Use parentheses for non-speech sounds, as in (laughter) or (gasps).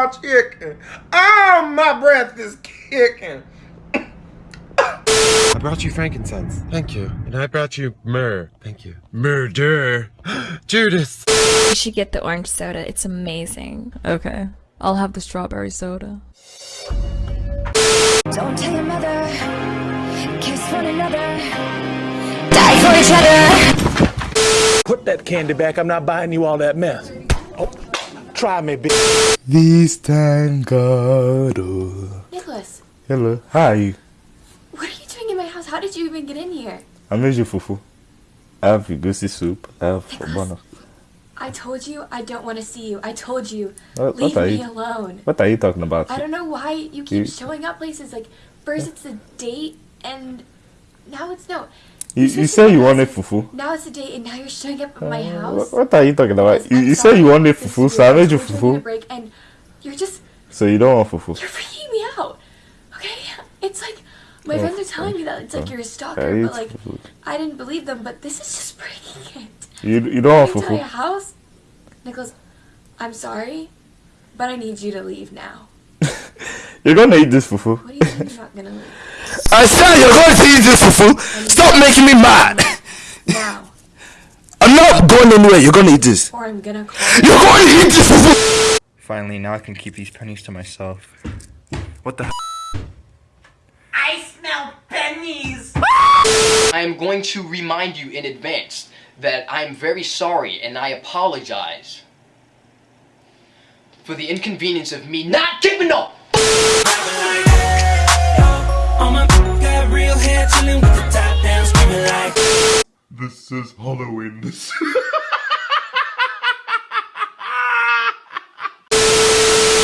raw chicken. Oh, my breath is kicking. I brought you frankincense. Thank you. And I brought you myrrh. Thank you. Murder. (gasps) Judas. You should get the orange soda. It's amazing. Okay. I'll have the strawberry soda. Don't tell your mother. Kiss one another. Die for each other. Put that candy back. I'm not buying you all that mess. Oh, try me, bitch. This time God. oh. Nicholas, Hello. How are you? what are you doing in my house? How did you even get in here? I made you fufu. I have egusi soup. I have bono. I told you I don't want to see you. I told you, What, leave what me you? alone. What are you talking about? I don't know why you keep You- showing up places. Like, first it's a date, and now it's no. You, said you say you wanted fufu. Now it's a date, and now you're showing up at my Uh, house. What, are you talking about? You, you sorry. you wanted fufu, so I made you fufu. break, and you're just So you don't want fufu. you're freaking me out. Okay, it's like my Oh, friends are telling me that it's like oh. you're a stalker, but like fufu. I didn't believe them. But this is just breaking it. You, you don't want to my fufu. house, Nicholas. I'm sorry, but I need you to leave now. (laughs) You're gonna eat this fufu. What do you mean you're not gonna leave? I said you're going to eat this fufu. Stop making me mad. Now, (laughs) I'm not going anywhere. You're going to eat this. or I'm gonna call. You're going to eat this fufu. Finally, now I can keep these pennies to myself. What the I smell pennies. (laughs) I am going to remind you in advance that I am very sorry and I apologize for the inconvenience of me not keeping up. This is Halloween. (laughs)